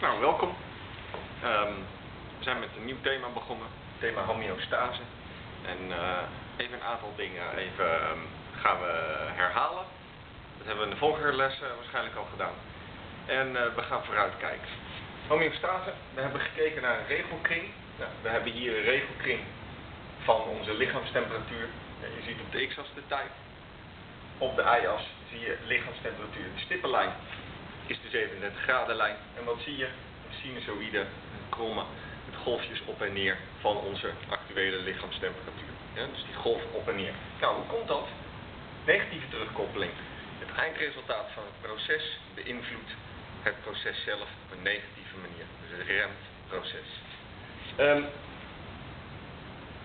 Nou, welkom. Ehm, we zijn met een nieuw thema begonnen, thema homeostase. En eh, even een aantal dingen even ehm, gaan we herhalen. Dat hebben we in de vorige les eh, waarschijnlijk al gedaan. En eh, we gaan vooruitkijken. Homeostase, we hebben gekeken naar een regelkring. Nou, we hebben hier een regelkring van onze lichaamstemperatuur. Ja, je ziet op de x-as de tijd. Op de y-as zie je lichaamstemperatuur. De stippenlijn is de 37 graden lijn. En wat zie je? Een sinusoïde, een kromme, met golfjes op en neer van onze actuele lichaamstemperatuur. Dus die golf op en neer. Nou, hoe komt dat? Negatieve terugkoppeling. Het eindresultaat van het proces beïnvloedt het proces zelf op een negatieve manier. Dus het remt het proces. Um,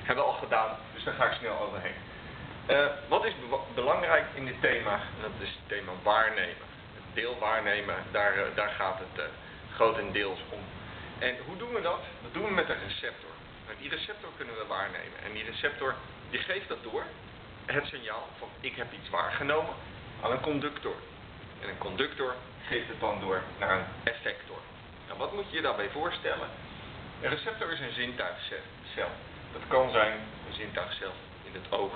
hebben we al gedaan, dus daar ga ik snel overheen. Uh, wat is be belangrijk in dit thema? Dat is het thema waarnemen. Deel waarnemen, daar, uh, daar gaat het uh, grotendeels om. En hoe doen we dat? Dat doen we met een receptor. Met die receptor kunnen we waarnemen. En die receptor die geeft dat door, het signaal van ik heb iets waargenomen, aan een conductor. En een conductor geeft het dan door naar een effector. Nou, wat moet je je daarbij voorstellen? Een receptor is een zintuigcel. Dat kan zijn een zintuigcel in het oog,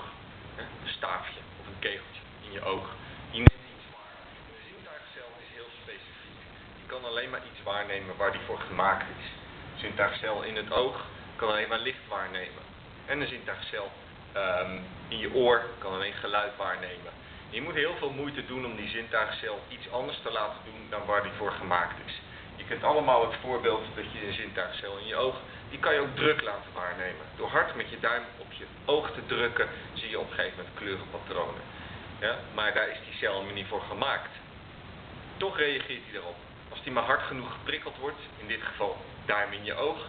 een staafje of een kegeltje in je oog. Die neemt iets waar. Een zintuigcel is heel specifiek. Die kan alleen maar iets waarnemen waar die voor gemaakt is. Een zintuigcel in het oog kan alleen maar licht waarnemen. En een zintuigcel um, in je oor kan alleen geluid waarnemen. Je moet heel veel moeite doen om die zintuigcel iets anders te laten doen dan waar die voor gemaakt is. Je kent allemaal het voorbeeld dat je een zintuigcel in je oog, die kan je ook druk laten waarnemen. Door hard met je duim op je oog te drukken, zie je op een gegeven moment kleurenpatronen. Ja? Maar daar is die cel helemaal niet voor gemaakt. Toch reageert hij erop. Als die maar hard genoeg geprikkeld wordt, in dit geval duim in je oog,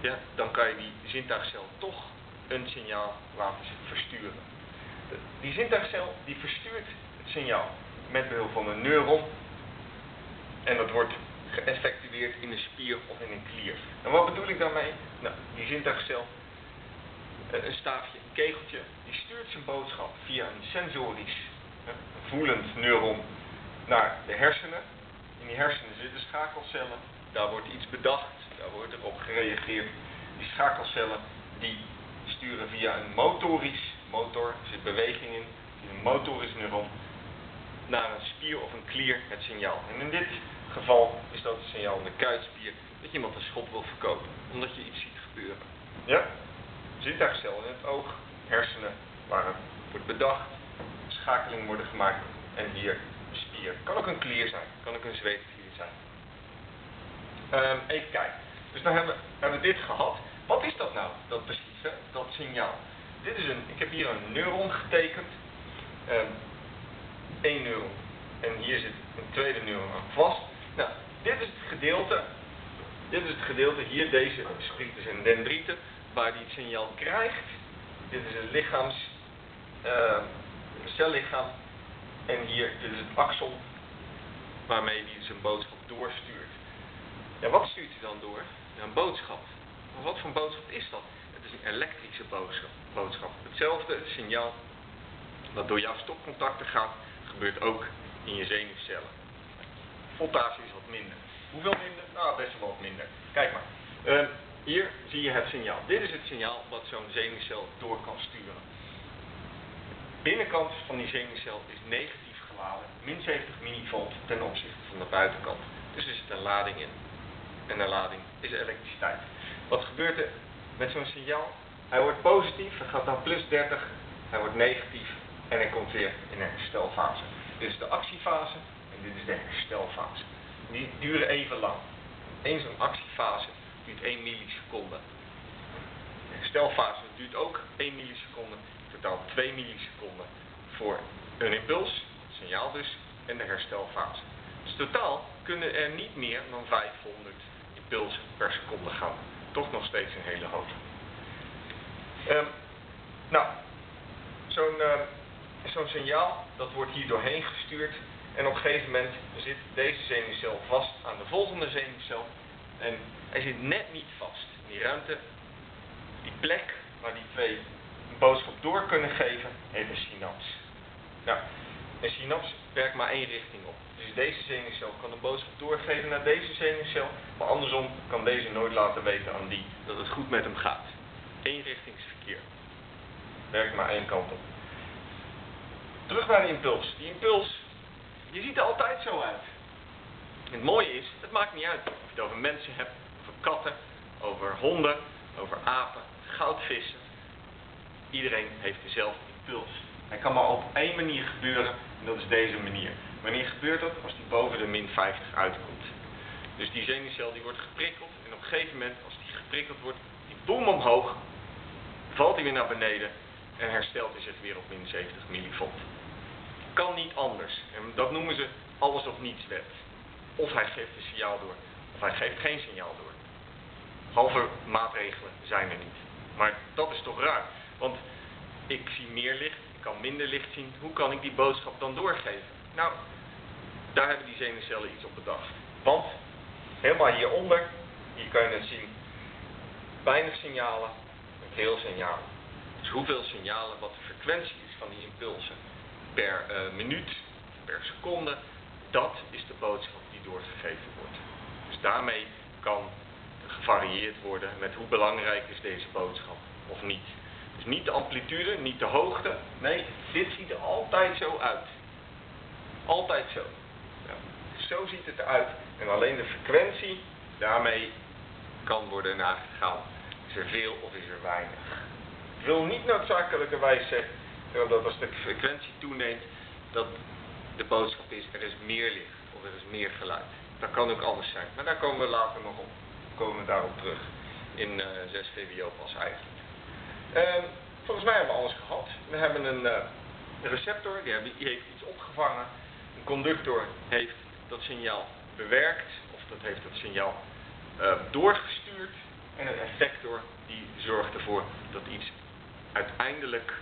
ja, dan kan je die zintuigcel toch een signaal laten versturen. Die zintuigcel die verstuurt het signaal met behulp van een neuron en dat wordt geëffectueerd in een spier of in een klier. En wat bedoel ik daarmee? Nou, die zintuigcel, eh, een staafje, een kegeltje, die stuurt zijn boodschap via een sensorisch, voelend neuron naar de hersenen. Die hersenen zitten schakelcellen, daar wordt iets bedacht, daar wordt er op gereageerd. Die schakelcellen die sturen via een motorisch, motor, er zit beweging in, een motorisch neuron, naar een spier of een klier het signaal. En in dit geval is dat het signaal in de kuitspier dat je iemand een schop wil verkopen, omdat je iets ziet gebeuren. Ja? Zintuigcel in het oog, hersenen, waar het wordt bedacht, schakelingen worden gemaakt en hier Kan ook een klier zijn, kan ook een zweetklier zijn. Um, even kijken. Dus dan hebben we, hebben we dit gehad. Wat is dat nou, dat precies, dat signaal? Dit is een, ik heb hier een neuron getekend. Um, één neuron. En hier zit een tweede neuron aan vast. Nou, dit is het gedeelte. Dit is het gedeelte hier, deze sprieters en dendrieten, waar die het signaal krijgt. Dit is een lichaams, uh, cellichaam. En hier, is het axon, waarmee hij zijn boodschap doorstuurt. Ja, wat stuurt hij dan door? Ja, een boodschap. Maar wat voor boodschap is dat? Het is een elektrische boodschap. Hetzelfde signaal dat door jouw stopcontacten gaat, gebeurt ook in je zenuwcellen. Voltage is wat minder. Hoeveel minder? Nou, best wel wat minder. Kijk maar. Uh, hier zie je het signaal. Dit is het signaal wat zo'n zenuwcel door kan sturen. Binnenkant van die zenuwcel is negatief geladen, min 70 millivolt ten opzichte van de buitenkant. Dus er zit een lading in. En een lading is elektriciteit. Wat gebeurt er met zo'n signaal? Hij wordt positief, hij gaat naar plus 30, hij wordt negatief en hij komt weer in een herstelfase. Dit is de actiefase en dit is de herstelfase. Die duren even lang. Eén zo'n actiefase duurt 1 milliseconde. De herstelfase duurt ook 1 milliseconde, totaal 2 milliseconden voor een impuls, signaal dus, en de herstelfase. Dus totaal kunnen er niet meer dan 500 impulsen per seconde gaan. Toch nog steeds een hele hoop. Um, nou, zo'n uh, zo'n signaal, dat wordt hier doorheen gestuurd. En op een gegeven moment zit deze zenuwcel vast aan de volgende zenuwcel. En hij zit net niet vast. Die ruimte, die plek waar die twee een boodschap door kunnen geven, heet een synaps. Nou, een synaps werkt maar één richting op. Dus deze zenuwcel kan een boodschap doorgeven naar deze zenuwcel, maar andersom kan deze nooit laten weten aan die dat het goed met hem gaat. Eenrichtingsverkeer. Werkt maar één kant op. Terug naar de impuls. Die impuls, je ziet er altijd zo uit. het mooie is, het maakt niet uit of je het over mensen hebt, over katten, over honden, over apen, goudvissen. Iedereen heeft dezelfde impuls. Hij kan maar op één manier gebeuren en dat is deze manier. Wanneer gebeurt dat? Als die boven de min 50 uitkomt. Dus die zenuwcel die wordt geprikkeld en op een gegeven moment als die geprikkeld wordt, die boom omhoog, valt hij weer naar beneden en herstelt hij zich weer op min 70 millivolt. Kan niet anders. En dat noemen ze alles of niets wet. Of hij geeft een signaal door, of hij geeft geen signaal door. Halve maatregelen zijn er niet. Maar dat is toch raar. Want ik zie meer licht, ik kan minder licht zien. Hoe kan ik die boodschap dan doorgeven? Nou, daar hebben die zenuwcellen iets op bedacht. Want helemaal hieronder, hier kan je het zien, weinig signalen, veel signalen. Dus hoeveel signalen, wat de frequentie is van die impulsen per uh, minuut, per seconde, dat is de boodschap die doorgegeven wordt. Dus daarmee kan gevarieerd worden met hoe belangrijk is deze boodschap of niet. Dus niet de amplitude, niet de hoogte. Nee, dit ziet er altijd zo uit. Altijd zo. Zo ziet het eruit. En alleen de frequentie, daarmee kan worden nagegaan. Is er veel of is er weinig? Ik wil niet noodzakelijkerwijs zeggen dat als de frequentie toeneemt, dat de boodschap is er is meer licht of er is meer geluid. Dat kan ook anders zijn. Maar daar komen we later nog op. Komen daarop terug in uh, 6 VWO pas eigenlijk. Uh, volgens mij hebben we alles gehad. We hebben een uh, receptor, die, heeft iets opgevangen. Een conductor heeft dat signaal bewerkt, of dat heeft dat signaal uh, doorgestuurd. En een effector die zorgt ervoor dat iets uiteindelijk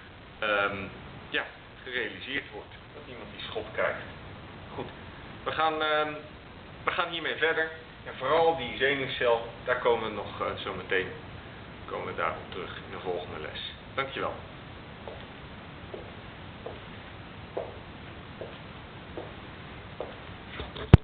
um, ja, gerealiseerd wordt. Dat iemand die schop krijgt. Goed, we gaan, um, we gaan hiermee verder. En vooral die zenuwcel, daar komen we nog uh, zo meteen komen we daarop terug in de volgende les. Dankjewel.